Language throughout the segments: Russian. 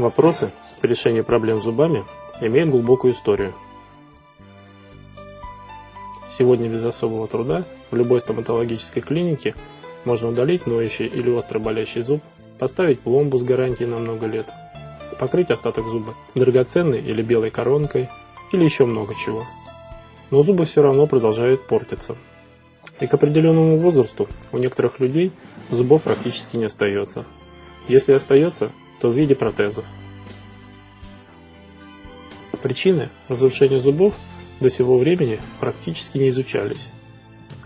Вопросы по решению проблем с зубами имеют глубокую историю. Сегодня без особого труда в любой стоматологической клинике можно удалить ноющий или остро болящий зуб, поставить пломбу с гарантией на много лет, покрыть остаток зуба драгоценной или белой коронкой или еще много чего. Но зубы все равно продолжают портиться. И к определенному возрасту у некоторых людей зубов практически не остается. Если остается, то в виде протезов. Причины разрушения зубов до сего времени практически не изучались.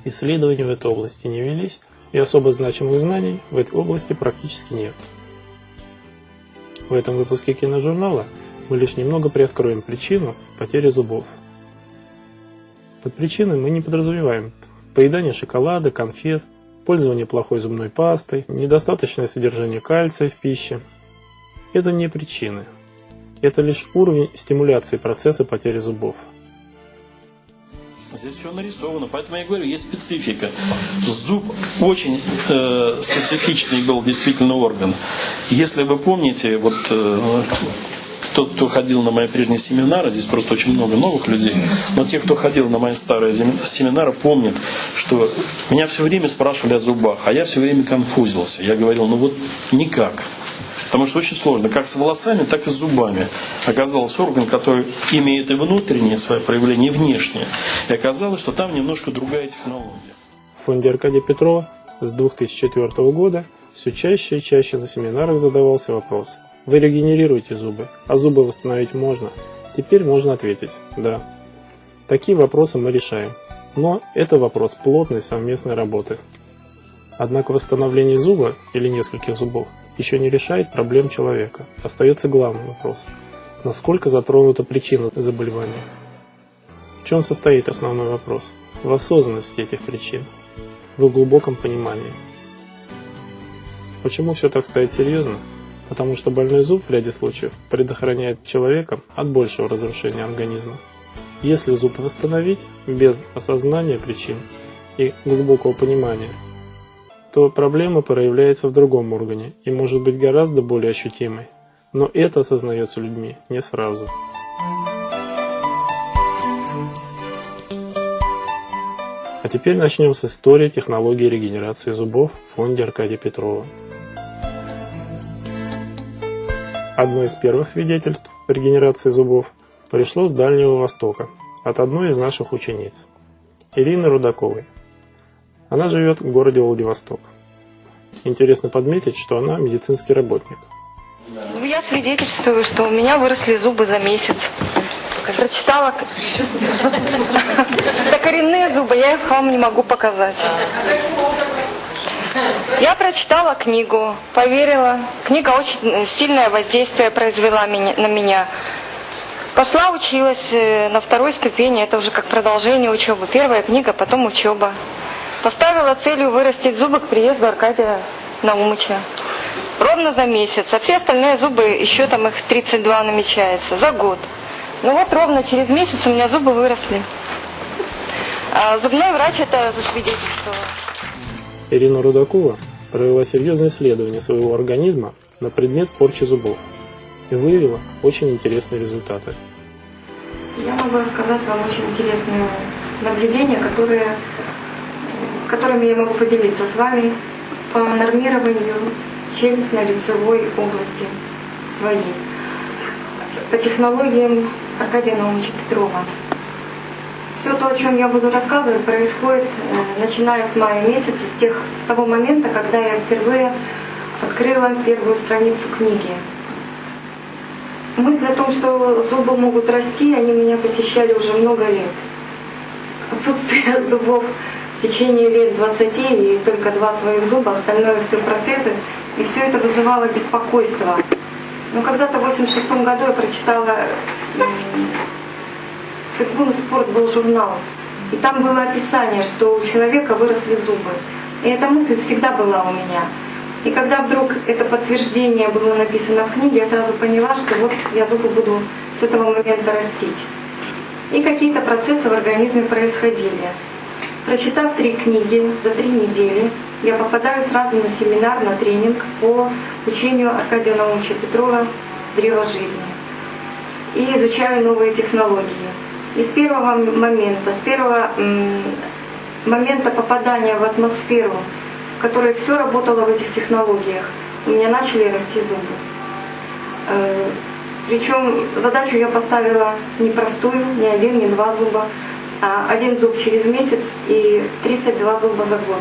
Исследования в этой области не велись, и особо значимых знаний в этой области практически нет. В этом выпуске киножурнала мы лишь немного приоткроем причину потери зубов. Под причиной мы не подразумеваем поедание шоколада, конфет, пользование плохой зубной пастой, недостаточное содержание кальция в пище, это не причины. Это лишь уровень стимуляции процесса потери зубов. Здесь все нарисовано, поэтому я говорю, есть специфика. Зуб очень э, специфичный был действительно орган. Если вы помните, вот э, тот, кто ходил на мои прежние семинары, здесь просто очень много новых людей, но те, кто ходил на мои старые семинары, помнят, что меня все время спрашивали о зубах, а я все время конфузился. Я говорил, ну вот никак. Потому что очень сложно, как с волосами, так и с зубами. Оказалось орган, который имеет и внутреннее свое проявление, и внешнее. И оказалось, что там немножко другая технология. В фонде Аркадия Петрова с 2004 года все чаще и чаще на семинарах задавался вопрос. Вы регенерируете зубы, а зубы восстановить можно? Теперь можно ответить «да». Такие вопросы мы решаем. Но это вопрос плотной совместной работы. Однако восстановление зуба или нескольких зубов еще не решает проблем человека. Остается главный вопрос – насколько затронута причина заболевания? В чем состоит основной вопрос? В осознанности этих причин, в глубоком понимании. Почему все так стоит серьезно? Потому что больной зуб в ряде случаев предохраняет человека от большего разрушения организма. Если зуб восстановить без осознания причин и глубокого понимания – то проблема проявляется в другом органе и может быть гораздо более ощутимой. Но это осознается людьми не сразу. А теперь начнем с истории технологии регенерации зубов в фонде Аркадия Петрова. Одно из первых свидетельств регенерации зубов пришло с Дальнего Востока от одной из наших учениц, Ирины Рудаковой. Она живет в городе Владивосток. Интересно подметить, что она медицинский работник. Ну, я свидетельствую, что у меня выросли зубы за месяц. Прочитала... Это коренные зубы, я их вам не могу показать. Я прочитала книгу, поверила. Книга очень сильное воздействие произвела на меня. Пошла, училась э, на второй ступени, это уже как продолжение учебы. Первая книга, потом учеба. Поставила целью вырастить зубы к приезду Аркадия Наумыча. Ровно за месяц. А все остальные зубы, еще там их 32 намечается, за год. Ну вот ровно через месяц у меня зубы выросли. А зубной врач это засвидетельствовал. Ирина Рудакова провела серьезное исследование своего организма на предмет порчи зубов и выявила очень интересные результаты. Я могу рассказать вам очень интересные наблюдения, которые которыми я могу поделиться с вами по нормированию челюстно-лицевой области своей, по технологиям Аркадия Наумовича Петрова. Все то, о чем я буду рассказывать, происходит э, начиная с мая месяца, с, тех, с того момента, когда я впервые открыла первую страницу книги. Мысль о том, что зубы могут расти, они меня посещали уже много лет. Отсутствие зубов течение лет 20 и только два своих зуба, остальное все протезы. И все это вызывало беспокойство. Но когда-то в 86 году я прочитала Секунд спорт был журнал. И там было описание, что у человека выросли зубы. И эта мысль всегда была у меня. И когда вдруг это подтверждение было написано в книге, я сразу поняла, что вот я зубы буду с этого момента растить. И какие-то процессы в организме происходили. Прочитав три книги за три недели, я попадаю сразу на семинар, на тренинг по учению Аркадия Наумовича Петрова «Древо жизни». И изучаю новые технологии. И с первого момента, с первого момента попадания в атмосферу, в которой все работало в этих технологиях, у меня начали расти зубы. Э, Причем задачу я поставила непростую, не один, не два зуба, один зуб через месяц и 32 зуба за год.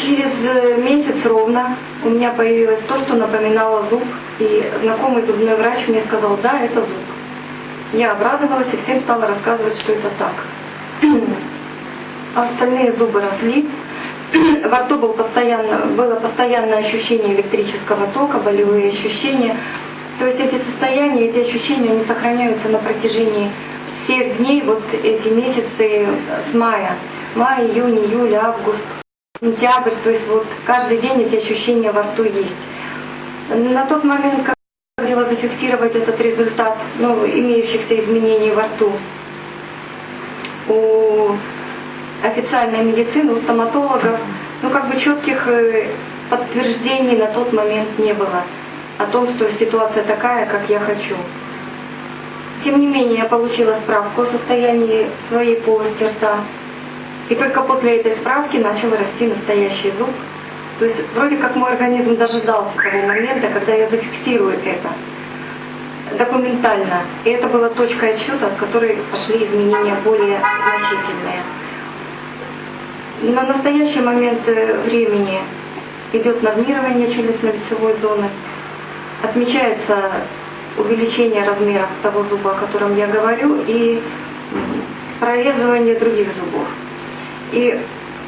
Через э, месяц ровно у меня появилось то, что напоминало зуб, и знакомый зубной врач мне сказал, да, это зуб. Я обрадовалась и всем стала рассказывать, что это так. А остальные зубы росли. Во рту был постоянно, было постоянное ощущение электрического тока, болевые ощущения. То есть эти состояния, эти ощущения, они сохраняются на протяжении всех дней, вот эти месяцы с мая. Май, июнь, июль, август, сентябрь. То есть вот каждый день эти ощущения во рту есть. На тот момент, хотела зафиксировать этот результат ну, имеющихся изменений во рту. У официальной медицины, у стоматологов, ну как бы четких э, подтверждений на тот момент не было о том, что ситуация такая, как я хочу. Тем не менее, я получила справку о состоянии своей полости рта. И только после этой справки начал расти настоящий зуб, то есть вроде как мой организм дожидался того момента, когда я зафиксирую это документально. И это была точка отсчета, от которой пошли изменения более значительные. На настоящий момент э, времени идет нормирование челюстно-лицевой зоны. Отмечается увеличение размеров того зуба, о котором я говорю, и прорезывание других зубов. И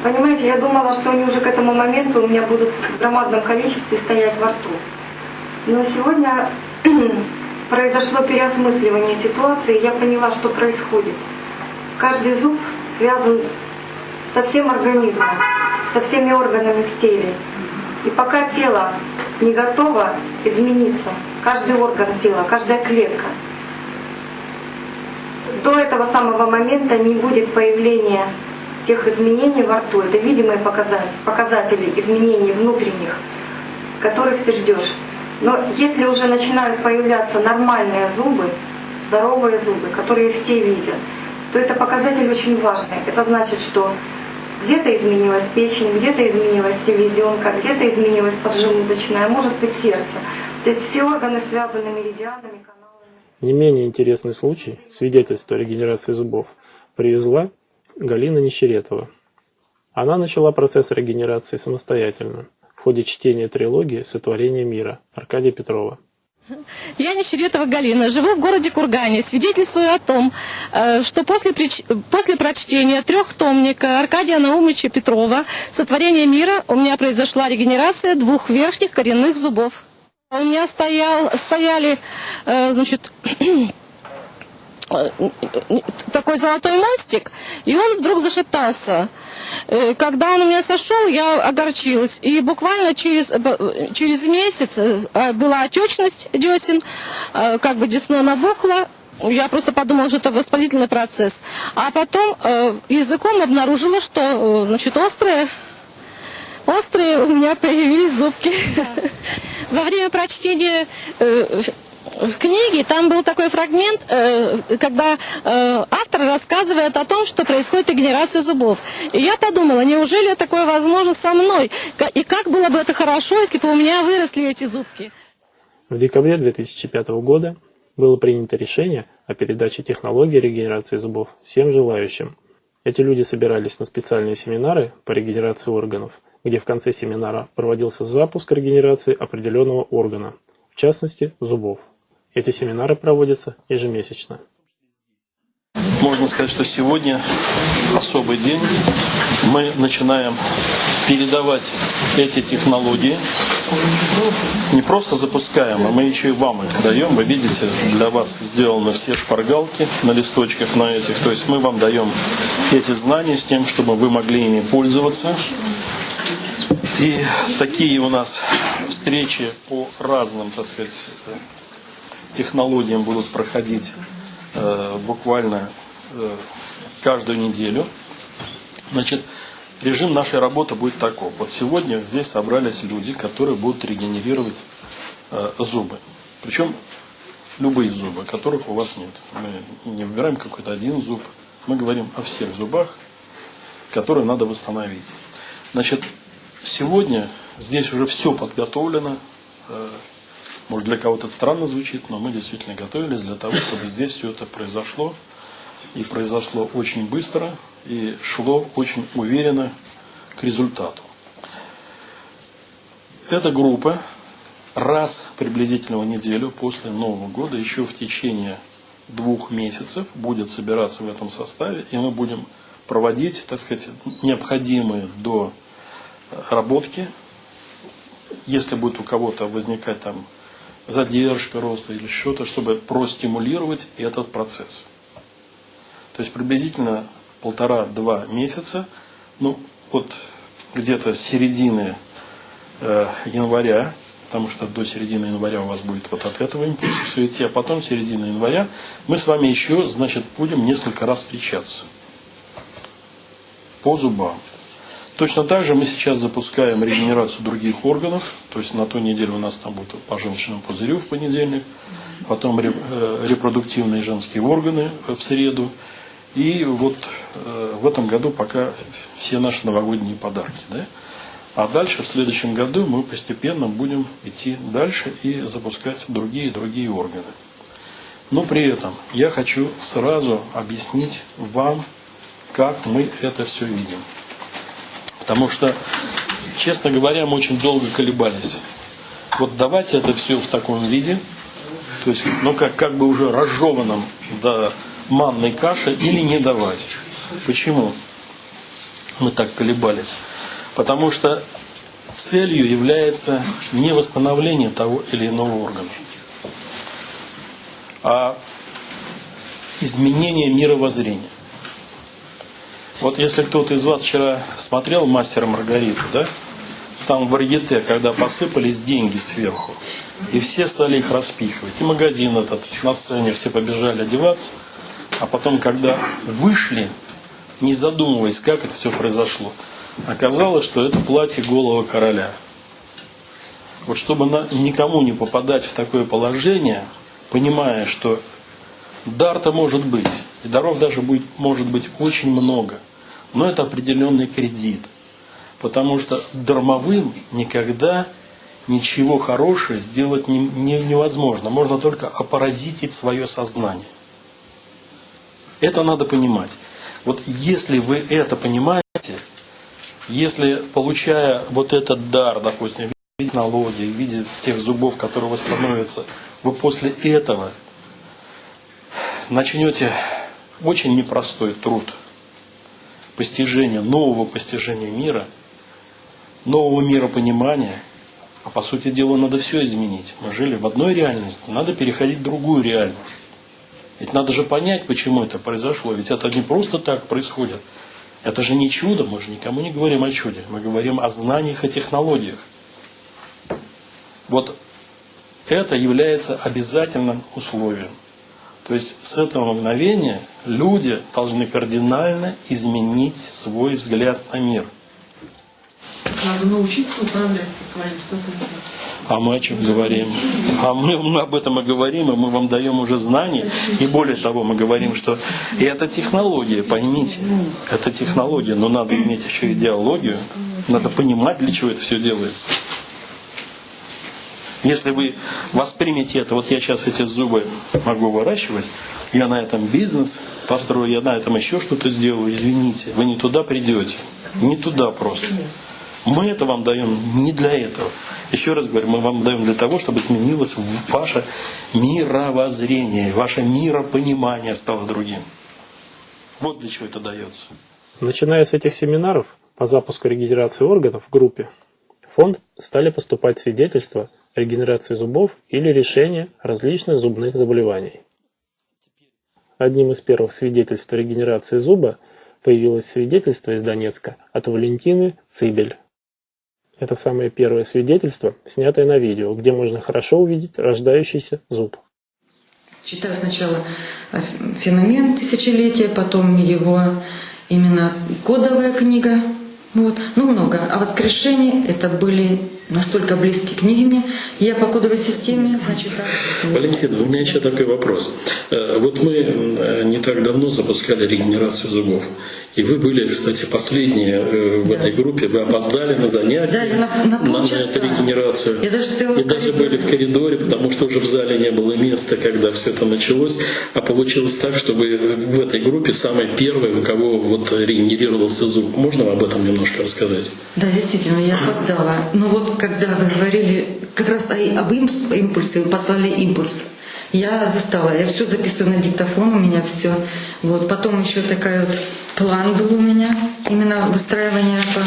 Понимаете, я думала, что они уже к этому моменту у меня будут в громадном количестве стоять во рту. Но сегодня произошло переосмысливание ситуации, и я поняла, что происходит. Каждый зуб связан со всем организмом, со всеми органами в теле. И пока тело не готово измениться, каждый орган тела, каждая клетка, до этого самого момента не будет появления тех изменений во рту. Это видимые показатели, показатели изменений внутренних, которых ты ждешь. Но если уже начинают появляться нормальные зубы, здоровые зубы, которые все видят, то это показатель очень важный. Это значит, что где-то изменилась печень, где-то изменилась селезенка, где-то изменилась поджелудочная, может быть сердце. То есть все органы связаны меридианами, каналами. Не менее интересный случай, свидетельство о регенерации зубов, привезла Галина Нищеретова. Она начала процесс регенерации самостоятельно в ходе чтения трилогии «Сотворение мира» Аркадия Петрова. Я Нищеретова Галина, живу в городе Кургане. Свидетельствую о том, э, что после, после прочтения трехтомника Аркадия Наумовича Петрова «Сотворение мира» у меня произошла регенерация двух верхних коренных зубов. У меня стоял, стояли, э, значит, Э, такой золотой мостик, и он вдруг зашептался. Э, когда он у меня сошел, я огорчилась. И буквально через, э, через месяц была отечность десен, как бы десно набухло, я просто подумала, что это воспалительный процесс. А потом языком обнаружила, что значит, острые, острые у меня появились зубки. Во время прочтения в книге там был такой фрагмент, э, когда э, автор рассказывает о том, что происходит регенерация зубов. И я подумала, неужели такое возможно со мной? И как было бы это хорошо, если бы у меня выросли эти зубки? В декабре 2005 года было принято решение о передаче технологии регенерации зубов всем желающим. Эти люди собирались на специальные семинары по регенерации органов, где в конце семинара проводился запуск регенерации определенного органа, в частности зубов. Эти семинары проводятся ежемесячно. Можно сказать, что сегодня особый день. Мы начинаем передавать эти технологии. Не просто запускаем, а мы еще и вам их даем. Вы видите, для вас сделаны все шпаргалки на листочках на этих. То есть мы вам даем эти знания с тем, чтобы вы могли ими пользоваться. И такие у нас встречи по разным, так сказать, технологиям будут проходить э, буквально э, каждую неделю. Значит, режим нашей работы будет таков. Вот сегодня здесь собрались люди, которые будут регенерировать э, зубы. Причем любые зубы, которых у вас нет. Мы не выбираем какой-то один зуб. Мы говорим о всех зубах, которые надо восстановить. Значит, сегодня здесь уже все подготовлено. Э, может, для кого-то странно звучит, но мы действительно готовились для того, чтобы здесь все это произошло. И произошло очень быстро, и шло очень уверенно к результату. Эта группа раз приблизительно в неделю после Нового года, еще в течение двух месяцев, будет собираться в этом составе, и мы будем проводить, так сказать, необходимые до работки, если будет у кого-то возникать там задержка роста или что-то, чтобы простимулировать этот процесс. То есть приблизительно полтора-два месяца, ну вот где-то с середины э, января, потому что до середины января у вас будет вот от этого импульса все идти, а потом середина января мы с вами еще, значит, будем несколько раз встречаться по зубам. Точно так же мы сейчас запускаем регенерацию других органов. То есть на той неделе у нас там будет по желчному пузырю в понедельник, потом э, репродуктивные женские органы в среду. И вот э, в этом году пока все наши новогодние подарки. Да? А дальше, в следующем году, мы постепенно будем идти дальше и запускать другие другие органы. Но при этом я хочу сразу объяснить вам, как мы это все видим. Потому что, честно говоря, мы очень долго колебались. Вот давайте это все в таком виде, то есть, ну как, как бы уже разжеванном до манной каши или не давать. Почему мы так колебались? Потому что целью является не восстановление того или иного органа, а изменение мировоззрения. Вот если кто-то из вас вчера смотрел «Мастера Маргариту», да? Там в варьете, когда посыпались деньги сверху, и все стали их распихивать. И магазин этот, на сцене все побежали одеваться, а потом, когда вышли, не задумываясь, как это все произошло, оказалось, что это платье голого короля. Вот чтобы на, никому не попадать в такое положение, понимая, что дар-то может быть, и даров даже будет, может быть очень много – но это определенный кредит. Потому что дармовым никогда ничего хорошего сделать не, не, невозможно. Можно только опаразитить свое сознание. Это надо понимать. Вот если вы это понимаете, если получая вот этот дар, допустим, в виде технологии, в виде тех зубов, которые восстановятся, вы после этого начнете очень непростой труд – постижения, нового постижения мира, нового миропонимания. А по сути дела надо все изменить. Мы жили в одной реальности, надо переходить в другую реальность. Ведь надо же понять, почему это произошло. Ведь это не просто так происходит. Это же не чудо, мы же никому не говорим о чуде. Мы говорим о знаниях и технологиях. Вот это является обязательным условием. То есть с этого мгновения люди должны кардинально изменить свой взгляд на мир. Надо научиться управлять со своим сознанием. А мы о чем говорим? А мы, мы об этом и говорим, и мы вам даем уже знания. И более того, мы говорим, что и это технология, поймите, это технология, но надо иметь еще идеологию, надо понимать, для чего это все делается. Если вы воспримете это, вот я сейчас эти зубы могу выращивать, я на этом бизнес построю, я на этом еще что-то сделаю, извините, вы не туда придете. Не туда просто. Мы это вам даем не для этого. Еще раз говорю, мы вам даем для того, чтобы изменилось ваше мировоззрение, ваше миропонимание стало другим. Вот для чего это дается. Начиная с этих семинаров по запуску регенерации органов в группе, фонд стали поступать свидетельства о регенерации зубов или решения различных зубных заболеваний. Одним из первых свидетельств о регенерации зуба появилось свидетельство из Донецка от Валентины Цибель. Это самое первое свидетельство, снятое на видео, где можно хорошо увидеть рождающийся зуб. Читаю сначала феномен тысячелетия, потом его именно кодовая книга, вот, ну много. А воскрешение это были настолько близкие книги мне. Я по кодовой системе, значит, так. Валентина, у меня еще такой вопрос. Э, Вот мы э, не так давно запускали регенерацию зубов. И вы были, кстати, последние э, в Да. этой группе. Вы опоздали на занятия, Да, на- на полчаса. эту регенерацию. Я даже И даже были в коридоре, потому что уже в зале не было места, когда все это началось. А получилось так, что вы в этой группе самые первые, у кого вот регенерировался зуб. Можно вам об этом немножко рассказать? Да, действительно, я опоздала. Но вот когда вы говорили как раз об импульсе, вы послали импульс. Я застала, я все записываю на диктофон, у меня все. Вот. Потом еще такая вот план был у меня, именно выстраивание по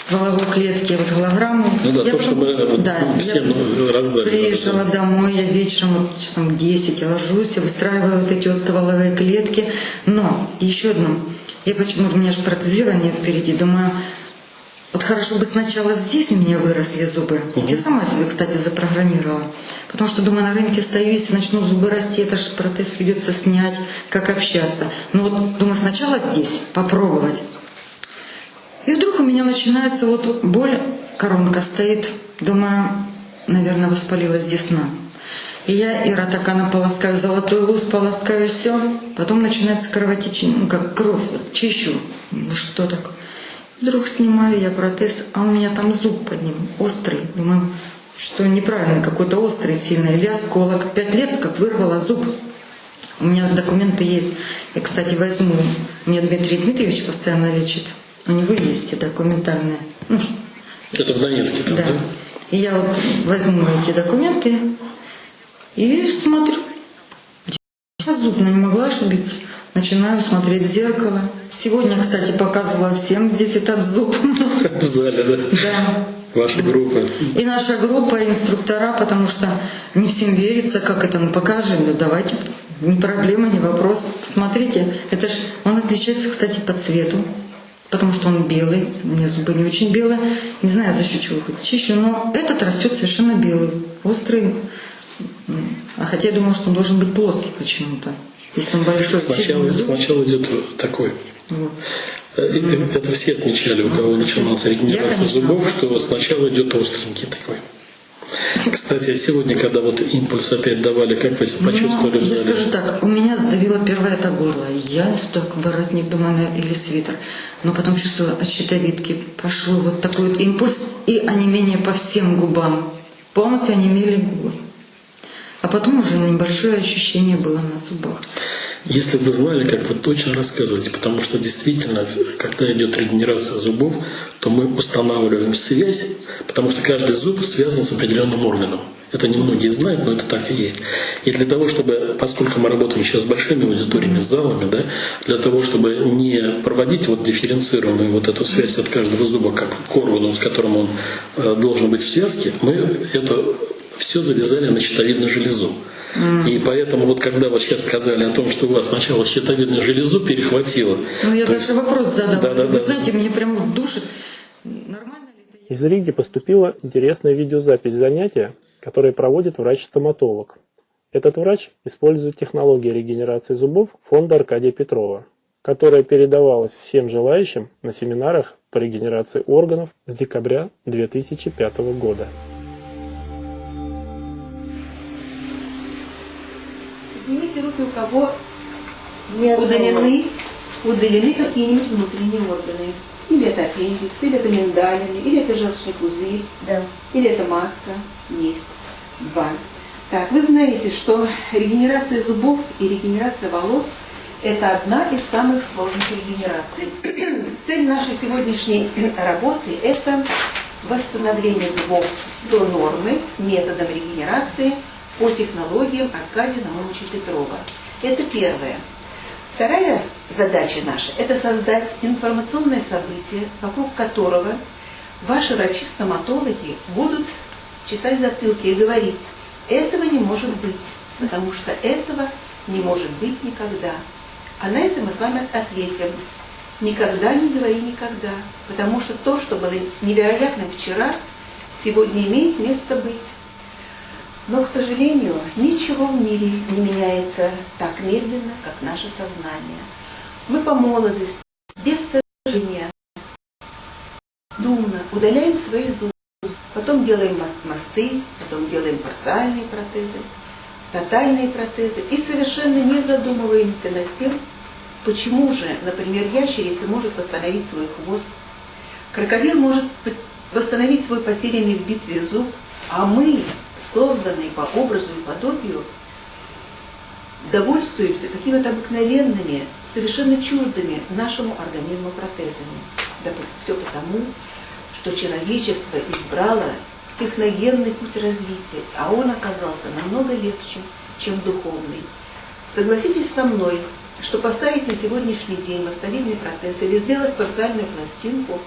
стволовой клетке, вот голограмму. Ну да, Я то, что мы, э, да, всем, я э, раздали. Приезжала домой, я вечером, вот часом в 10 я ложусь, я выстраиваю вот эти вот стволовые клетки. Но еще одно, я почему-то у меня же протезирование впереди, думаю, вот хорошо бы сначала здесь у меня выросли зубы. Я сама себе, кстати, запрограммировала. Потому что, думаю, на рынке стою, если начнут зубы расти, это же протез придется снять, как общаться. Ну вот, думаю, сначала здесь попробовать. И вдруг у меня начинается вот боль, коронка стоит. Думаю, наверное, воспалилась десна. И я и ротакана полоскаю, золотой луз полоскаю, все. Потом начинается кровотечение, ну как кровь, чищу. Ну что так? Вдруг снимаю я протез, а у меня там зуб под ним, острый. Думаю, что неправильно, какой-то острый сильно. Или осколок. Пять лет как вырвала зуб. У меня документы есть. Я, кстати, возьму. Меня Дмитрий Дмитриевич постоянно лечит. У него есть все документальные. Ну, Это в Донецке там, да? да. И я вот возьму эти документы и смотрю. Я зуб не могла ошибиться. Начинаю смотреть в зеркало. Сегодня, кстати, показывала всем здесь этот зуб. В зале, да? Да. Ваша группа. И наша группа, инструктора, потому что не всем верится, как это, ну покажи, ну давайте, не проблема, не вопрос. Смотрите, это ж, он отличается, кстати, по цвету, потому что он белый, у меня зубы не очень белые, не знаю, за счет чего хоть чищу, но этот растет совершенно белый, острый, а хотя я думала, что он должен быть плоский почему-то, если он большой. Сначала, сначала идет такой. Вот. Э, э, Это все отмечали, у кого началась регенерация зубов, что сначала идет остренький такой. Кстати, сегодня, когда вот импульс опять давали, как вы себя почувствовали Ну, в я скажу так, у меня сдавило первое это горло. Я так воротник, думаю, или свитер. Но потом чувствую от щитовидки пошел вот такой вот импульс и онемение по всем губам. Полностью онемели губы. А потом уже небольшое ощущение было на зубах. Если бы знали, как вы точно рассказываете, потому что действительно, когда идет регенерация зубов, то мы устанавливаем связь, потому что каждый зуб связан с определенным органом. Это немногие знают, но это так и есть. И для того, чтобы, поскольку мы работаем сейчас с большими аудиториями, с залами, да, для того, чтобы не проводить вот дифференцированную вот эту связь от каждого зуба, как к органу, с которым он э, должен быть в связке, мы это все завязали на щитовидную железу. И поэтому вот когда вы сейчас сказали о том, что у вас сначала щитовидную железу перехватило, Ну, я даже есть- вопрос задала. Да, да, Вы да. знаете, мне прямо душит. Нормально ли это? Из Риги поступила интересная видеозапись занятия, которое проводит врач-стоматолог. Этот врач использует технологии регенерации зубов фонда Аркадия Петрова, которая передавалась всем желающим на семинарах по регенерации органов с декабря 2005 года. Поднимите руки, у кого удалены, удалены какие-нибудь внутренние органы. Или это аппендикс, или это миндалины, или это желчный пузырь, Да. или это матка. Есть. Два. Так, вы знаете, что регенерация зубов и регенерация волос – это одна из самых сложных регенераций. Цель нашей сегодняшней работы – это восстановление зубов до нормы методом регенерации по технологиям Аркадия Наумовича Петрова. Это первое. Вторая задача наша – это создать информационное событие, вокруг которого ваши врачи-стоматологи будут чесать затылки и говорить, этого не может быть, потому что этого не может быть никогда. А на это мы с вами ответим. Никогда не говори никогда, потому что то, что было невероятным вчера, сегодня имеет место быть. Но, к сожалению, ничего в мире не меняется так медленно, как наше сознание. Мы по молодости, без сожаления, думно удаляем свои зубы, потом делаем мосты, потом делаем парциальные протезы, тотальные протезы и совершенно не задумываемся над тем, почему же, например, ящерица может восстановить свой хвост, крокодил может восстановить свой потерянный в битве зуб, а мы созданные по образу и подобию, довольствуемся какими-то обыкновенными, совершенно чуждыми нашему организму протезами. Да все потому, что человечество избрало техногенный путь развития, а он оказался намного легче, чем духовный. Согласитесь со мной, что поставить на сегодняшний день восстановительный протез или сделать парциальную пластинку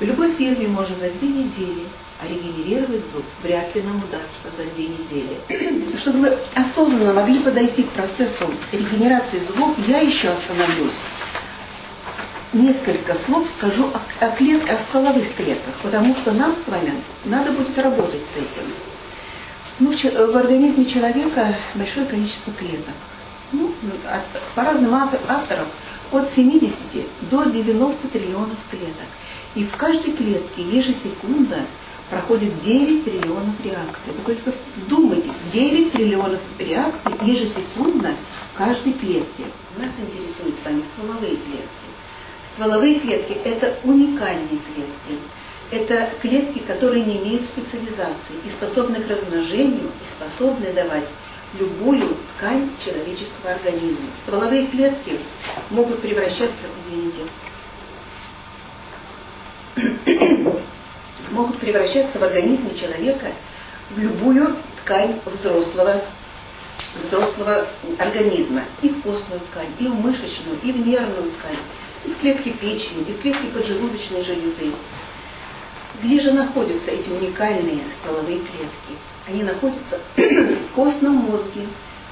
в любой фирме можно за две недели – а регенерировать зуб вряд ли нам удастся за две недели. Чтобы вы осознанно могли подойти к процессу регенерации зубов, я еще остановлюсь. Несколько слов скажу о, о, клет, о стволовых клетках, потому что нам с вами надо будет работать с этим. Ну, в, в организме человека большое количество клеток. Ну, от, по разным авторам от 70 до 90 триллионов клеток. И в каждой клетке ежесекунда проходит 9 триллионов реакций. Вы только вдумайтесь, 9 триллионов реакций ежесекундно в каждой клетке. Нас интересуют с вами стволовые клетки. Стволовые клетки – это уникальные клетки. Это клетки, которые не имеют специализации и способны к размножению, и способны давать любую ткань человеческого организма. Стволовые клетки могут превращаться, извините, могут превращаться в организме человека в любую ткань взрослого, взрослого организма. И в костную ткань, и в мышечную, и в нервную ткань, и в клетки печени, и в клетки поджелудочной железы. Где же находятся эти уникальные стволовые клетки? Они находятся в костном мозге,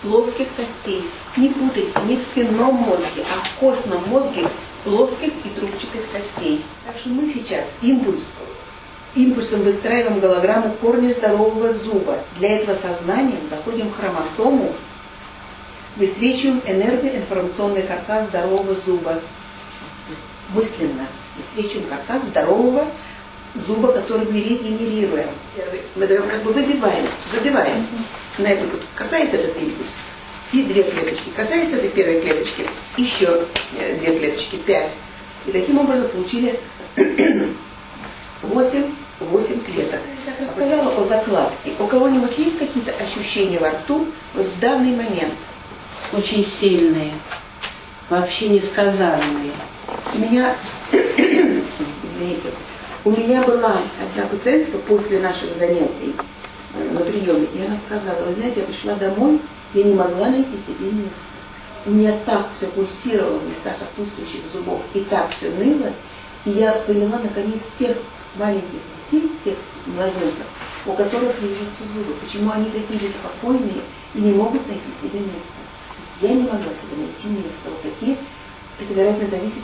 плоских костей. Не путайте, не в спинном мозге, а в костном мозге плоских и трубчатых костей. Так что мы сейчас импульс импульсом выстраиваем голограмму корня здорового зуба. Для этого сознанием заходим в хромосому, высвечиваем энергоинформационный каркас здорового зуба. Мысленно высвечиваем каркас здорового зуба, который мы регенерируем. Мы как бы выбиваем, выбиваем. На это касается этот импульс. И две клеточки. Касается этой первой клеточки, еще э, две клеточки, пять. И таким образом получили 8, 8 клеток. Я так рассказала о закладке. У кого-нибудь есть какие-то ощущения во рту вот в данный момент? Очень сильные, вообще несказанные. У меня, извините, у меня была одна пациентка после наших занятий э, на приеме, и она сказала, вы знаете, я пришла домой, я не могла найти себе место. У меня так все пульсировало в местах отсутствующих зубов, и так все ныло, и я поняла, наконец, тех маленьких детей, тех младенцев, у которых режутся зубы, почему они такие беспокойные и не могут найти себе место. Я не могла себе найти место. Вот такие, это, вероятно, зависит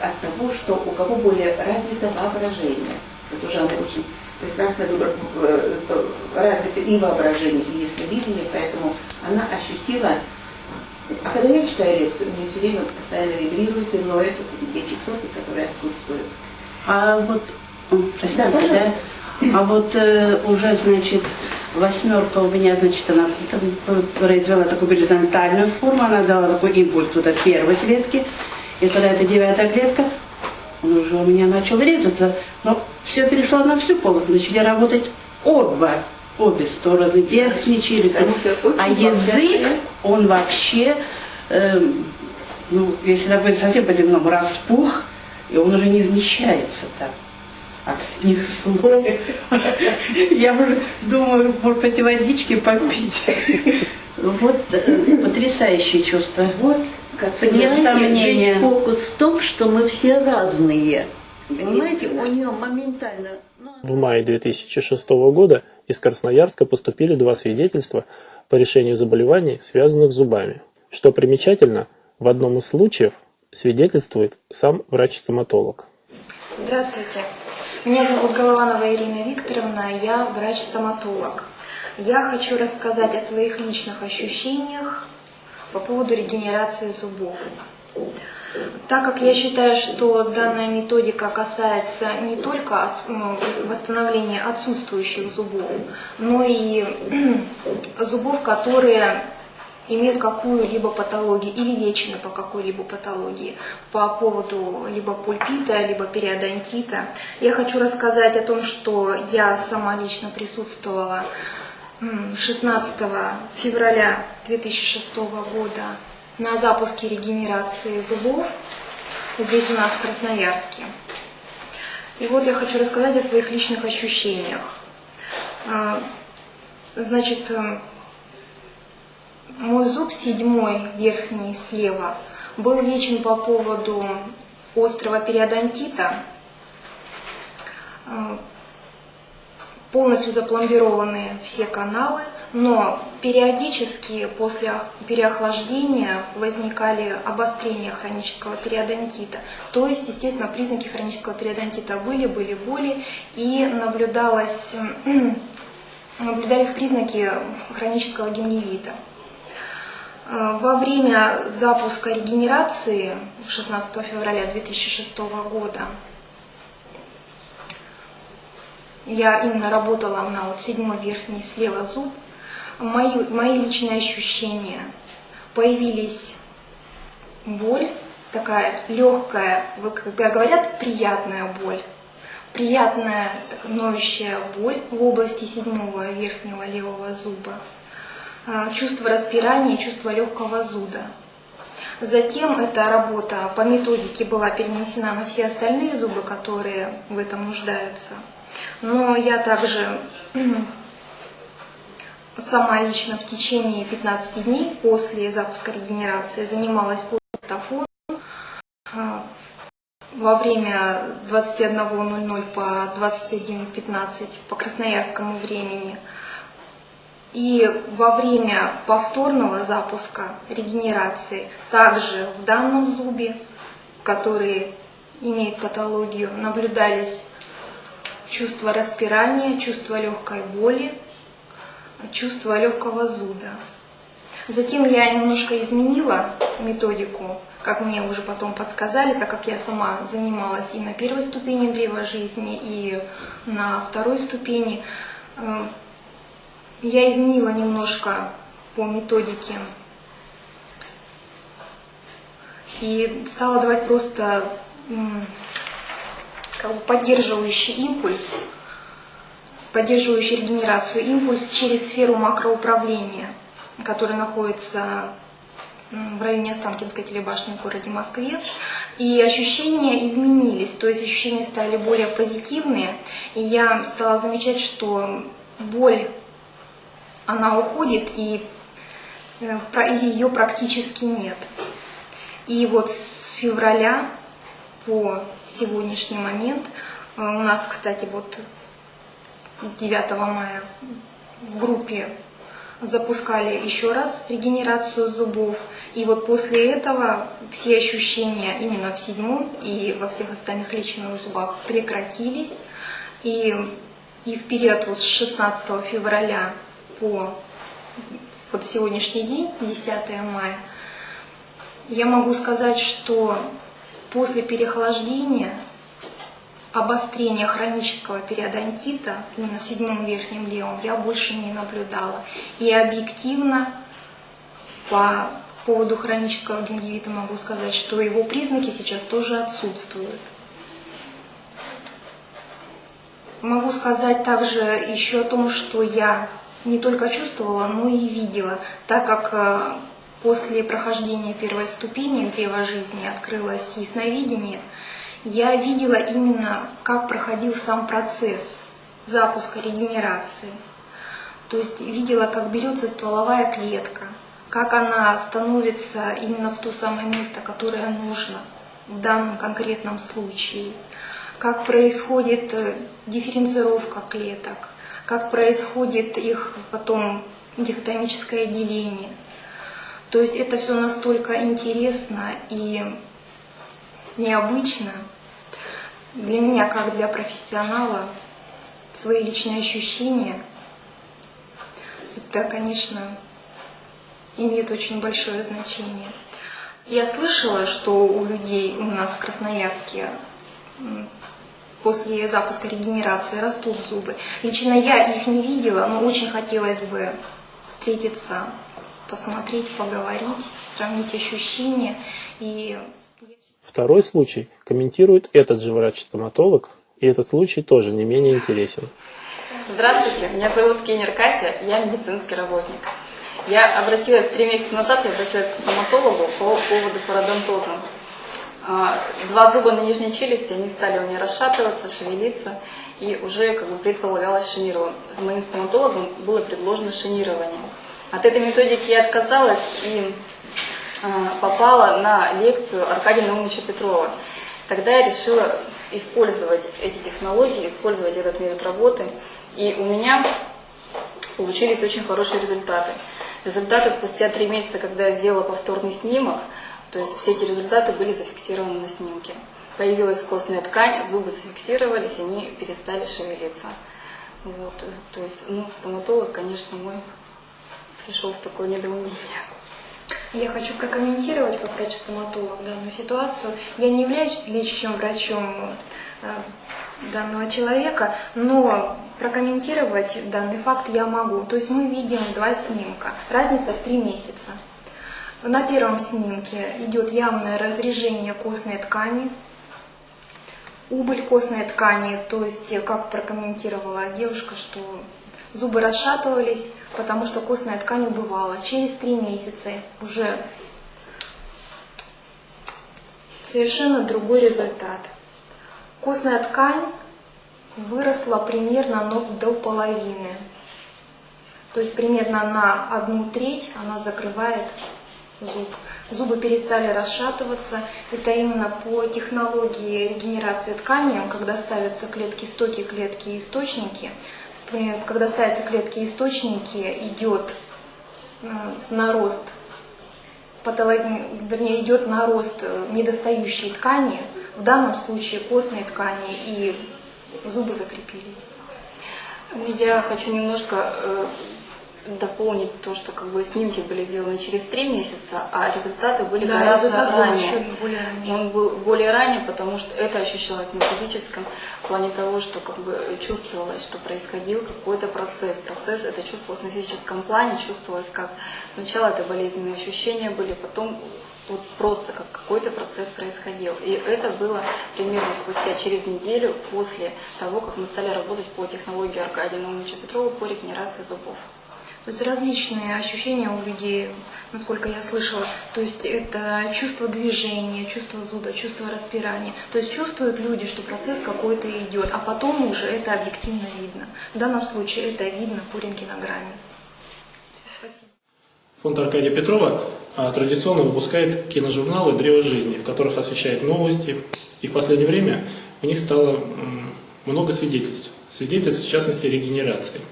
от того, что у кого более развито воображение. Вот уже она очень прекрасно э, развито и воображение, и ясновидение, поэтому она ощутила а когда я читаю лекцию, мне все время постоянно вибрирует и ноет вот эти частоты, которые отсутствуют. А вот, простите, да, да, а вот э, уже, значит, восьмерка у меня, значит, она произвела такую горизонтальную форму, она дала такой импульс туда первой клетки, и когда это девятая клетка, он уже у меня начал резаться, но все перешло на всю полок, начали работать оба обе стороны, очень А язык, он вообще, эм, ну, если так говорить совсем по-земному, распух, и он уже не вмещается там от них слов. Я уже думаю, может пойти водички попить. Вот э, потрясающее чувство. Вот, как Нет сомнения. фокус в том, что мы все разные. Понимаете, у нее моментально... ну, В мае 2006 года из Красноярска поступили два свидетельства по решению заболеваний, связанных с зубами. Что примечательно, в одном из случаев свидетельствует сам врач-стоматолог. Здравствуйте. Меня зовут Голованова Ирина Викторовна, я врач-стоматолог. Я хочу рассказать о своих личных ощущениях по поводу регенерации зубов. Так как я считаю, что данная методика касается не только ну, восстановления отсутствующих зубов, но и зубов, которые имеют какую-либо патологию или лечены по какой-либо патологии по поводу либо пульпита, либо периодонтита. Я хочу рассказать о том, что я сама лично присутствовала м, 16 февраля 2006 года на запуске регенерации зубов здесь у нас в Красноярске. И вот я хочу рассказать о своих личных ощущениях. А, Значит, мой зуб седьмой, верхний слева, был лечен по поводу острого периодонтита. Э, Полностью запломбированы все каналы, но периодически после ох- переохлаждения возникали обострения хронического периодонтита. То есть, естественно, признаки хронического периодонтита были, были боли и наблюдалось, наблюдались признаки хронического гингивита. Э, Во время запуска регенерации 16 февраля 2006 года я именно работала на вот седьмой верхний слева зуб. Мои, мои личные ощущения появились боль, такая легкая, вот когда говорят приятная боль, приятная ноющая боль в области седьмого верхнего левого зуба, чувство распирания, чувство легкого зуда. Затем эта работа по методике была перенесена на все остальные зубы, которые в этом нуждаются. Но я также сама лично в течение 15 дней после запуска регенерации занималась пультофоном во время 21.00 по 21.15 по красноярскому времени. И во время повторного запуска регенерации также в данном зубе, который имеет патологию, наблюдались чувство распирания, чувство легкой боли, чувство легкого зуда. Затем я немножко изменила методику, как мне уже потом подсказали, так как я сама занималась и на первой ступени древа жизни, и на второй ступени. Я изменила немножко по методике и стала давать просто как бы поддерживающий импульс, поддерживающий регенерацию импульс через сферу макроуправления, которая находится в районе Останкинской телебашни в городе Москве. И ощущения изменились, то есть ощущения стали более позитивные. И я стала замечать, что боль, она уходит, и э, ее практически нет. И вот с февраля по сегодняшний момент, э, у нас, кстати, вот 9 мая в группе запускали еще раз регенерацию зубов. И вот после этого все ощущения именно в седьмом и во всех остальных лечебных зубах прекратились. И, и в период вот с 16 февраля по вот сегодняшний день, 10 мая, я могу сказать, что после переохлаждения обострения хронического периодонтита именно седьмом верхнем левом я больше не наблюдала. И объективно по поводу хронического гингивита могу сказать, что его признаки сейчас тоже отсутствуют. могу сказать также еще о том, что я не только чувствовала, но и видела, так как э, после прохождения первой ступени древа жизни открылось ясновидение, я видела именно, как проходил сам процесс запуска регенерации. То есть видела, как берется стволовая клетка, как она становится именно в то самое место, которое нужно в данном конкретном случае, как происходит э, дифференцировка клеток, как происходит их потом дихотомическое деление. То есть это все настолько интересно и необычно для меня, как для профессионала, свои личные ощущения, это, конечно, имеет очень большое значение. Я слышала, что у людей у нас в Красноярске после запуска регенерации растут зубы. Лично я их не видела, но очень хотелось бы встретиться, посмотреть, поговорить, сравнить ощущения. И... Второй случай комментирует этот же врач-стоматолог, и этот случай тоже не менее интересен. Здравствуйте, меня зовут Кенер Катя, я медицинский работник. Я обратилась три месяца назад, я обратилась к стоматологу по поводу пародонтоза. А, два зуба на нижней челюсти, они стали у меня расшатываться, шевелиться, и уже как бы предполагалось шинирование. Моим стоматологом было предложено шинирование. От этой методики я отказалась и а, попала на лекцию Аркадия Наумовича Петрова. Тогда я решила использовать эти технологии, использовать этот метод работы, и у меня получились очень хорошие результаты. Результаты спустя три месяца, когда я сделала повторный снимок, то есть все эти результаты были зафиксированы на снимке. Появилась костная ткань, зубы зафиксировались, они перестали шевелиться. Вот, то есть, ну, стоматолог, конечно, мой пришел в такое недоумение. Я хочу прокомментировать как врач-стоматолог данную ситуацию. Я не являюсь лечащим врачом э, данного человека, но прокомментировать данный факт я могу. То есть мы видим два снимка, разница в три месяца. На первом снимке идет явное разрежение костной ткани, убыль костной ткани, то есть как прокомментировала девушка, что зубы расшатывались, потому что костная ткань убывала. Через три месяца уже совершенно другой результат. Костная ткань выросла примерно до половины. То есть примерно на одну треть она закрывает зуб. Зубы перестали расшатываться. Это именно по технологии регенерации ткани, когда ставятся клетки стоки, клетки источники. Когда ставятся клетки источники, идет э, нарост вернее, идет нарост э, недостающей ткани, в данном случае костной ткани, и зубы закрепились. Я хочу немножко э, дополнить то, что как бы снимки были сделаны через три месяца, а результаты были да, гораздо результат ранее. Был более ранее. Он был более ранее, потому что это ощущалось на физическом плане того, что как бы чувствовалось, что происходил какой-то процесс. Процесс это чувствовалось на физическом плане, чувствовалось как сначала это болезненные ощущения были, потом вот просто как какой-то процесс происходил. И это было примерно спустя через неделю после того, как мы стали работать по технологии Аркадия Наумовича Петрова по регенерации зубов. То есть различные ощущения у людей, насколько я слышала. То есть это чувство движения, чувство зуда, чувство распирания. То есть чувствуют люди, что процесс какой-то идет, а потом уже это объективно видно. В данном случае это видно по рентгенограмме. Фонд Аркадия Петрова а, традиционно выпускает киножурналы «Древо жизни», в которых освещает новости. И в последнее время у них стало много свидетельств. Свидетельств, в частности, регенерации.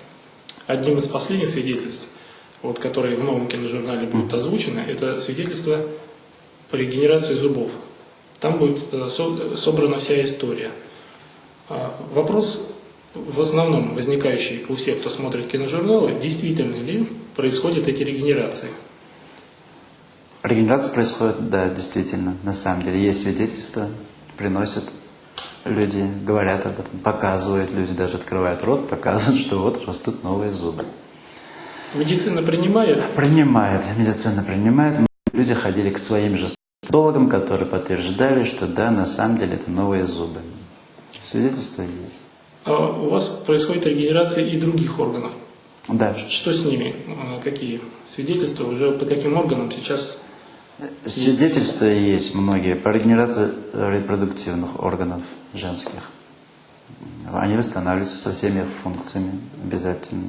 Одним из последних свидетельств, вот, которые в новом киножурнале будут озвучены, это свидетельство по регенерации зубов. Там будет э, собрана вся история. А, вопрос в основном возникающий у всех, кто смотрит киножурналы, действительно ли происходят эти регенерации? Регенерация происходит, да, действительно, на самом деле. Есть свидетельства, приносят люди говорят об этом, показывают, люди даже открывают рот, показывают, что вот растут новые зубы. Медицина принимает? Принимает, медицина принимает. Люди ходили к своим же стоматологам, которые подтверждали, что да, на самом деле это новые зубы. Свидетельства есть. А у вас происходит регенерация и других органов. Да. Что с ними? А, Какие свидетельства уже по каким органам сейчас? Свидетельства есть многие по регенерации репродуктивных органов женских. Они восстанавливаются со всеми функциями обязательно.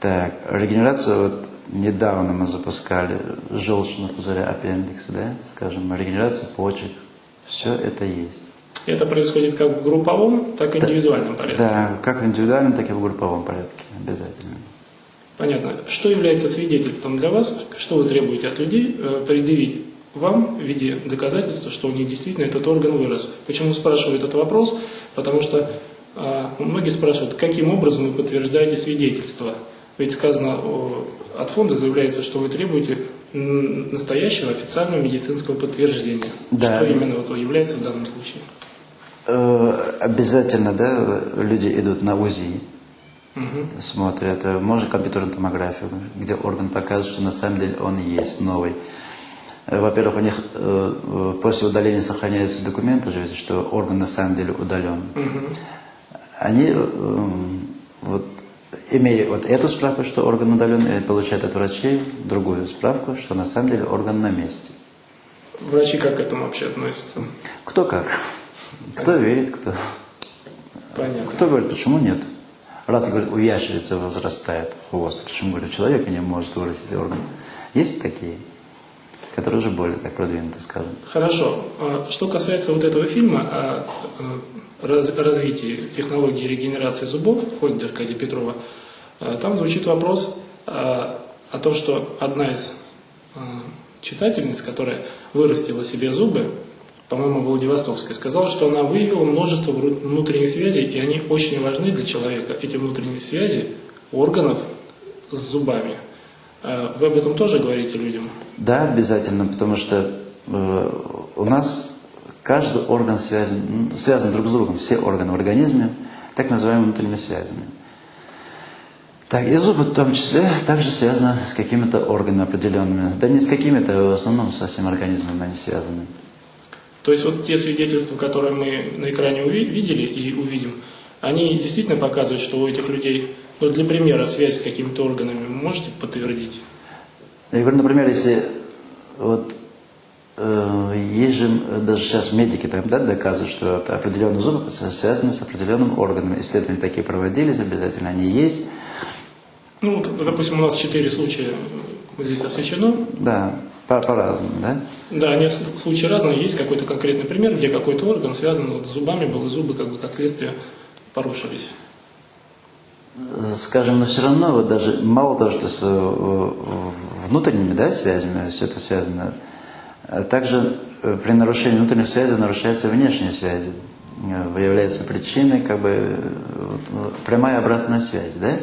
Так, регенерацию вот недавно мы запускали желчного пузыря аппендикса, да, скажем, регенерация почек. Все это есть. Это происходит как в групповом, так и в индивидуальном порядке. Да, как в индивидуальном, так и в групповом порядке, обязательно. Понятно. Что является свидетельством для вас? Что вы требуете от людей э, предъявить вам в виде доказательства, что у них действительно этот орган вырос? Почему спрашиваю этот вопрос? Потому что э, многие спрашивают, каким образом вы подтверждаете свидетельство? Ведь сказано о- от фонда заявляется, что вы требуете настоящего официального медицинского подтверждения. Да. Что именно вот является в данном случае? Э, Обязательно, да, люди идут на УЗИ, Мгм. смотрят, э, можно компьютерную томографию, где орган показывает, что на самом деле он есть новый. Э, Во-первых, у них э, э, после удаления сохраняются документы, же, что орган на самом деле удален. Мгм. Они, э, вот, имея вот эту справку, что орган удален, э, получают от врачей другую справку, что на самом деле орган на месте. Врачи как к этому вообще относятся? Кто как? Кто верит, кто. Понятно. Кто говорит, почему нет? Раз, говорит, у ящерицы возрастает хвост, почему, говорю, у человека не может вырастить орган? Есть такие, которые уже более так продвинуты, скажем. Хорошо. А Что касается вот этого фильма о раз- развитии технологии регенерации зубов в фонде Аркадия Петрова, э, там звучит вопрос э, о том, что одна из э, читательниц, которая вырастила себе зубы, по-моему, Владивостокская, сказала, что она выявила множество внутренних связей, и они очень важны для человека, эти внутренние связи органов с зубами. Вы об этом тоже говорите людям? Да, обязательно, потому что э, у нас каждый орган связан, связан друг с другом, все органы в организме, так называемыми внутренними связями. Так, и зубы в том числе также связаны с какими-то органами определенными. Да не с какими-то, в основном со всем организмом они связаны. То есть вот те свидетельства, которые мы на экране уви- видели и увидим, они действительно показывают, что у этих людей, ну для примера, связь с какими-то органами можете подтвердить? Я говорю, например, если вот э, есть же м, даже сейчас медики там, да, доказывают, что определенные зубы связаны с определенным органом. Исследования такие проводились, обязательно они есть. Ну, допустим, у нас четыре случая здесь освещено. Да, по- по-разному, да? Да, они случаи разные. Есть какой-то конкретный пример, где какой-то орган связан вот с зубами был, и зубы как бы как следствие порушились. Э, Скажем, но все равно вот даже мало того, что с э, внутренними да, связями все это связано, а также э, при нарушении внутренних связей нарушаются внешние связи. Э, Выявляется причиной, как бы вот, э, прямая обратная связь, да?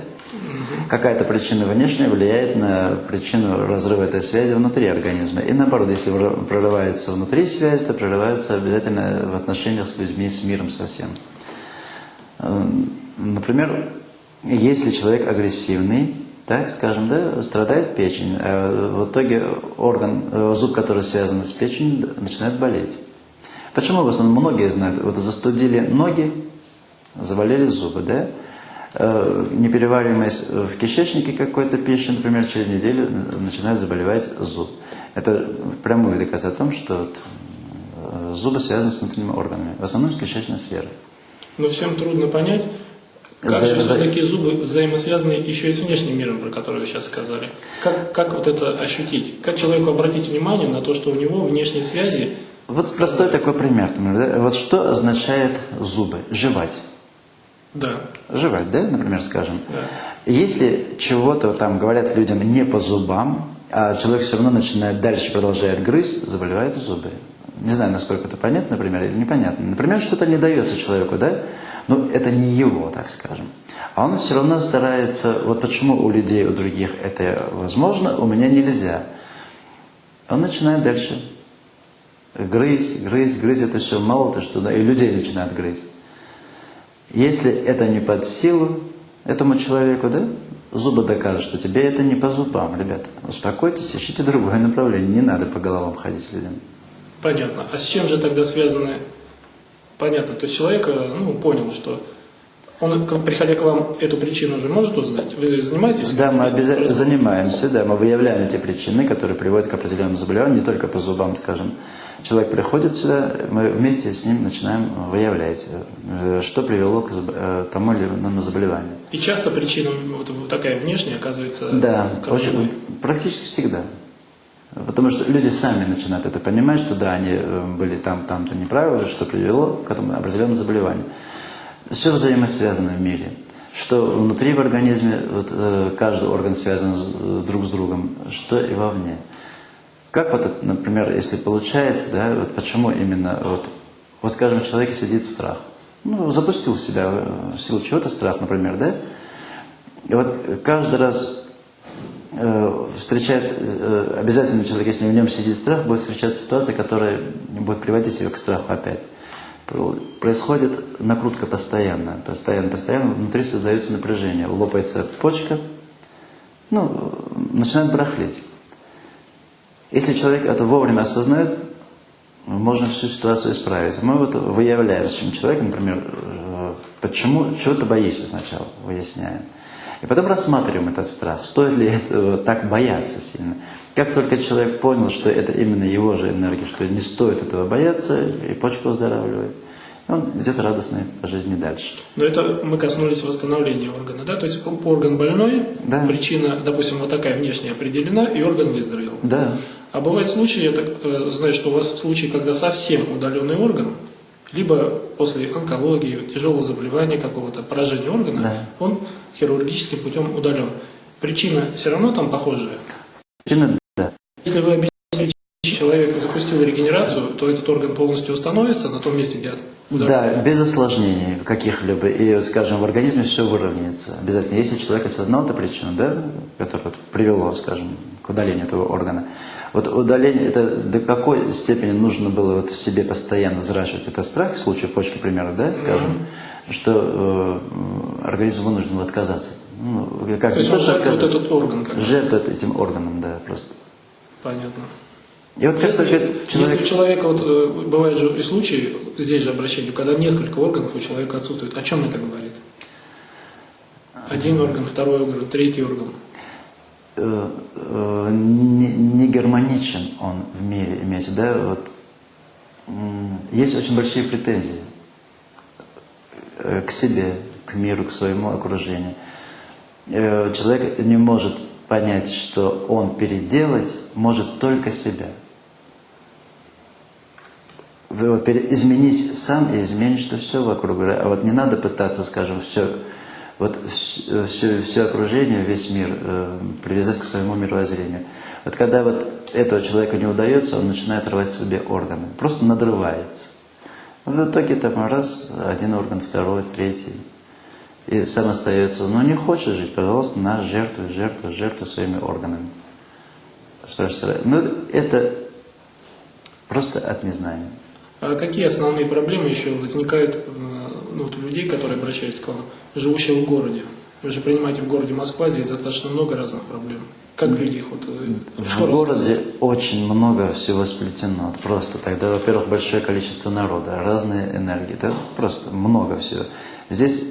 Какая-то причина внешняя влияет на причину разрыва этой связи внутри организма. И наоборот, если прорывается внутри связь, то прорывается обязательно в отношениях с людьми, с миром совсем. Э, Например, если человек агрессивный, так скажем, да, страдает печень, а в итоге орган, э, зуб, который связан с печенью, начинает болеть. Почему в основном многие знают, вот застудили ноги, заболели зубы, да? Э, Неперевариваемость в кишечнике какой-то пищи, например, через неделю начинает заболевать зуб. Это прямой доказ о том, что вот, э, зубы связаны с внутренними органами, в основном с кишечной сферой. Но всем трудно понять, как За- же все-таки зубы взаимосвязаны еще и с внешним миром, про который вы сейчас сказали. Как, как вот это ощутить? Как человеку обратить внимание на то, что у него внешние связи Вот простой такой пример. да? Вот что означает зубы? Жевать. Да. Жевать, да, например, скажем. Да. Если чего-то там говорят людям не по зубам, а человек все равно начинает дальше, продолжает грызть, заболевают зубы. Не знаю, насколько это понятно, например, или непонятно. Например, что-то не дается человеку, да? Но это не его, так скажем. А он все равно старается, вот почему у людей, у других это возможно, у меня нельзя. Он начинает дальше грызть, грызть, грызть, это все мало то, что да, и людей начинает грызть. Если это не под силу этому человеку, да, зубы докажут, что тебе это не по зубам, ребята. Успокойтесь, ищите другое направление, не надо по головам ходить людям. Понятно. А с чем же тогда связаны? Понятно. То есть человек э, ну, понял, что Он, приходя к вам, эту причину уже может узнать? Вы занимаетесь? Да, мы обязательно занимаемся, да, мы выявляем эти причины, которые приводят к определенным заболеваниям, не только по зубам, скажем. Человек приходит сюда, мы вместе с ним начинаем выявлять, э, что привело к э, тому или иному заболеванию. И часто причина вот, такая внешняя оказывается Да, очень, практически всегда. Потому что люди сами начинают это понимать, что да, они э, были там, там-то неправильно, что привело к этому определенному заболеванию. Все взаимосвязано в мире. Что внутри в организме вот, э, каждый орган связан э, друг с другом, что и вовне. Как вот, например, если получается, да, вот почему именно, вот, вот скажем, в человеке сидит страх. Ну, запустил в себя в силу чего-то страх, например, да? И вот каждый раз встречает, э, обязательно человек, если в нем сидит страх, будет встречать ситуация, которая будет приводить его к страху опять. Про- Происходит накрутка постоянно, постоянно, постоянно, внутри создается напряжение, лопается почка, ну, начинает барахлить. Если человек это вовремя осознает, можно всю ситуацию исправить. Мы вот выявляем с этим человеком, например, э, почему, чего ты боишься сначала, выясняем. И потом рассматриваем этот страх, стоит ли этого так бояться сильно. Как только человек понял, что это именно его же энергия, что не стоит этого бояться, и почка выздоравливает, он идет радостной по жизни дальше. Но это мы коснулись восстановления органа, да? То есть орган больной, Да. причина, допустим, вот такая внешняя определена, и орган выздоровел. Да. А бывают случаи, я так э, знаю, что у вас случаи, когда совсем удаленный орган, либо после онкологии, тяжелого заболевания какого-то, поражения органа, Да. он хирургическим путем удален. Причина все равно там похожая. Причина, да. Если вы объясните, человек запустил регенерацию, то этот орган полностью установится на том месте, где удален. Да, без осложнений каких-либо. И, скажем, в организме все выровняется. Обязательно. Если человек осознал эту причину, да, которая вот привело, скажем, к удалению этого органа, вот удаление, это до какой степени нужно было вот в себе постоянно взращивать этот страх, в случае почки, к примеру, да, скажем, что э, организм вынужден отказаться. Ну, как То есть он жертвует отказаться, этот орган как. Жертвует этим органом, да, просто. Понятно. И вот Если, только если человек... у человека, вот, э, бывают же и случаи, здесь же обращение, когда несколько органов у человека отсутствует, о чем это говорит? Один орган, второй орган, третий орган. э, э, не, не гармоничен он в мире, имеется, да, вот есть очень большие претензии к себе, к миру, к своему окружению. Э, Человек не может понять, что он переделать может только себя. Вы вот изменись сам и изменишь что все вокруг. А вот не надо пытаться, скажем, все, вот все, все, окружение, весь мир э, привязать к своему мировоззрению. Вот когда вот этого человека не удается, он начинает рвать себе органы. Просто надрывается. В итоге там раз, один орган, второй, третий. И сам остается, ну не хочешь жить, пожалуйста, на жертвуй, жертвуй, жертвуй своими органами. Спрашивает, ну это просто от незнания. А какие основные проблемы еще возникают э, ну, вот у людей, которые обращаются к вам, живущих в городе? Вы же принимаете в городе Москва, здесь достаточно много разных проблем. Как люди их вот... В городе рассказать? очень много всего сплетено. Просто тогда, во-первых, большое количество народа, разные энергии. Это просто много всего. Здесь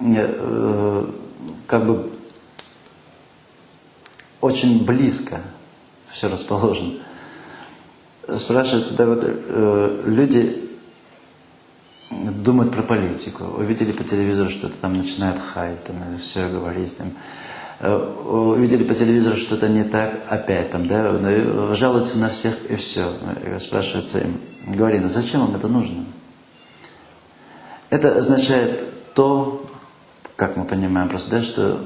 э, как бы очень близко все расположено. Спрашивается, да, вот э, люди думают про политику, увидели по телевизору, что-то там начинает хаять, там все говорить, там, увидели по телевизору что-то не так, опять там, да, ну, и жалуются на всех и все. Спрашивается им, говори, ну зачем вам это нужно? Это означает то, как мы понимаем просто, да, что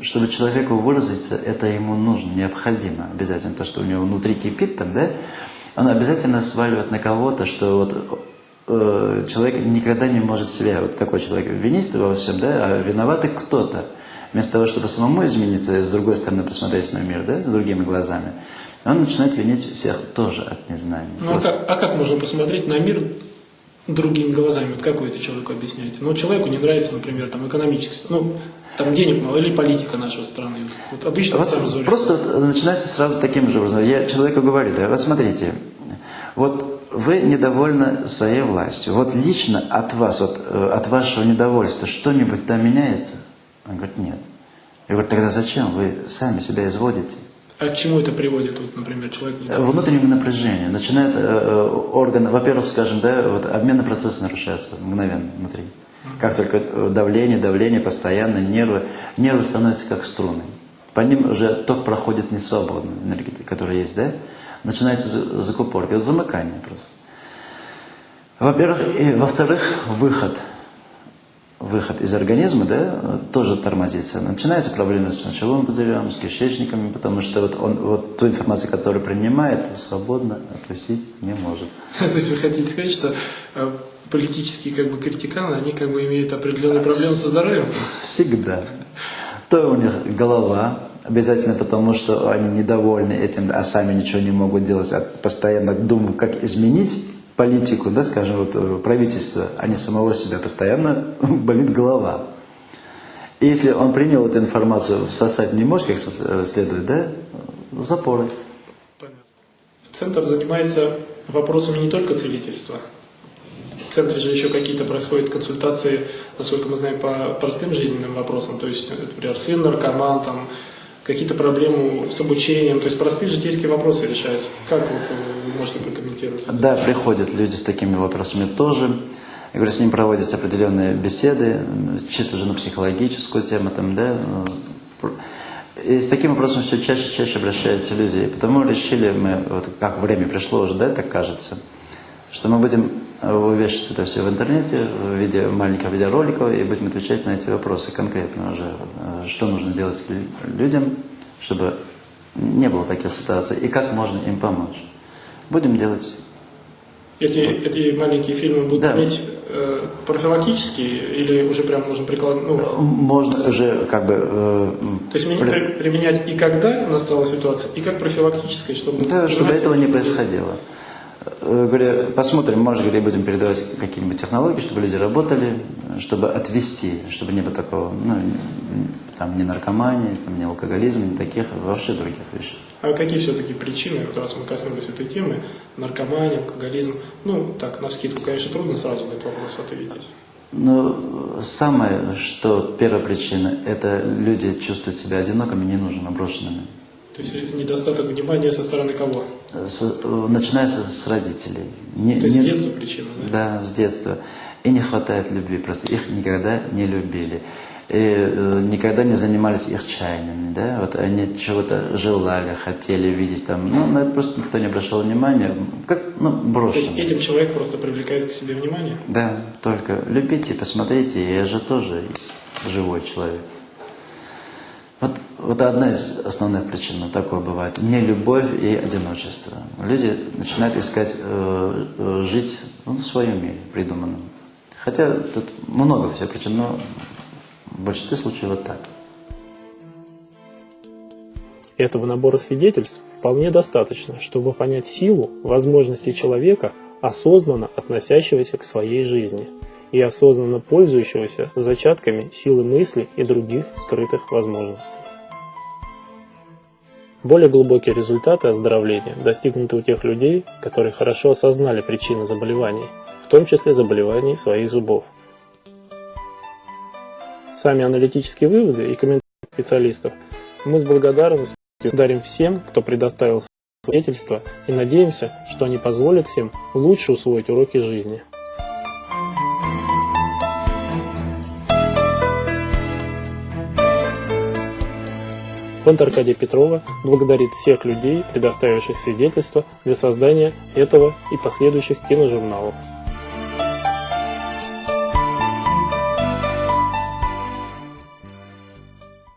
чтобы человеку выразиться, это ему нужно, необходимо обязательно. То, что у него внутри кипит там, да, он обязательно сваливает на кого-то, что вот э, человек никогда не может себя, вот такой человек, винить во всем, да, а виноватый кто-то. Вместо того, чтобы самому измениться и с другой стороны посмотреть на мир, да, с другими глазами, он начинает винить всех тоже от незнания. Ну, а как, а как можно посмотреть на мир другими глазами? Вот как вы это человеку объясняете? Ну, человеку не нравится, например, там, экономически, ну, там денег мало, или политика нашей страны. Вот, обычно Вот цензура. просто начинается сразу таким же образом. Я человеку говорю, да, вот смотрите, вот вы недовольны своей властью. Вот лично от вас, вот, э, от вашего недовольства что-нибудь там меняется? Он говорит, нет. Я говорю, тогда зачем? Вы сами себя изводите. А к чему это приводит, вот, например, человек? Недоволен? Внутреннее напряжение. Начинает э, э, орган, во-первых, скажем, да, вот обменный процесс нарушается мгновенно внутри. Как только э, давление, давление, постоянно, нервы, нервы становятся как струны. По ним уже ток проходит не свободно, энергия, которая есть, да? Начинается закупорка, это замыкание просто. Во-первых, и во-вторых, выход – выход из организма, да, тоже тормозится. Начинаются проблемы с мочевым пузырем, с кишечниками, потому что вот он вот ту информацию, которую принимает, свободно опустить не может. То есть вы хотите сказать, что э, политические как бы критиканы, они как бы имеют определенные проблемы со здоровьем? Всегда. То у них голова, обязательно потому, что они недовольны этим, а сами ничего не могут делать, а постоянно думают, как изменить политику, да, скажем, вот э, правительство, а не самого себя, постоянно болит голова. И если он принял эту информацию, всосать не может, как э, следует, да, запоры. Центр занимается вопросами не только целительства. В центре же еще какие-то происходят консультации, насколько мы знаем, по простым жизненным вопросам. То есть, например, сын наркоман, там, какие-то проблемы с обучением, то есть простые житейские вопросы решаются. Как вот вы можете прокомментировать? Да, приходят люди с такими вопросами тоже. Я говорю, с ним проводятся определенные беседы, чисто уже на психологическую тему, там, да. И с таким вопросом все чаще и чаще обращаются люди. И потому решили мы, вот как время пришло уже, да, так кажется, что мы будем вывешивать это все в интернете в виде маленького видеоролика и будем отвечать на эти вопросы конкретно уже, э, что нужно делать людям, чтобы не было таких ситуаций, и как можно им помочь. Будем делать. Эти, вот. эти маленькие фильмы будут да. иметь э, профилактические или уже прям можно прикладывать? Ну, можно уже как бы... Э, То есть при... применять и когда настала ситуация, и как профилактическое, чтобы... Да, чтобы этого не происходило. Э, говорю, посмотрим, может, говорю, будем передавать какие-нибудь технологии, чтобы люди работали, чтобы отвести, чтобы не было такого, ну, там, ни наркомании, там, ни алкоголизма, ни таких, вообще других вещей. А какие все-таки причины, вот раз мы коснулись этой темы, наркомания, алкоголизм, ну, так, на вскидку, конечно, трудно сразу на этот вопрос ответить. Ну, самое, что первая причина, это люди чувствуют себя одинокими, ненужными, брошенными. То есть недостаток внимания со стороны кого? С, начинается с родителей. Не, То есть не, с детства причина, да? Да, с детства. И не хватает любви, просто их никогда не любили. И э, никогда не занимались их чаяниями, да, вот они чего-то желали, хотели видеть там, ну, на это просто никто не обращал внимания, как, ну, брошено. То есть этим человек просто привлекает к себе внимание? Да, только любите, посмотрите, я же тоже живой человек. Вот, вот одна из основных причин такое бывает. Не любовь и одиночество. Люди начинают искать э, э, жить ну, в своем мире придуманном. Хотя тут много всех причин, но в большинстве случаев вот так. Этого набора свидетельств вполне достаточно, чтобы понять силу возможностей человека, осознанно относящегося к своей жизни – и осознанно пользующегося зачатками силы мысли и других скрытых возможностей. Более глубокие результаты оздоровления достигнуты у тех людей, которые хорошо осознали причины заболеваний, в том числе заболеваний своих зубов. Сами аналитические выводы и комментарии специалистов мы с благодарностью дарим всем, кто предоставил свидетельства и надеемся, что они позволят всем лучше усвоить уроки жизни. Фонд Аркадия Петрова благодарит всех людей, предоставивших свидетельства для создания этого и последующих киножурналов.